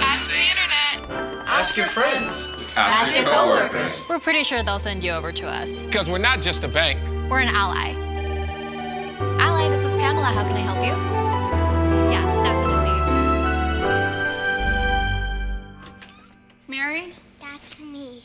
Ask the internet. Ask your friends. Ask your coworkers. We're pretty sure they'll send you over to us. Because we're not just a bank. We're an ally. Ally, this is Pamela. How can I help you? Yes, definitely. Mary? That's me.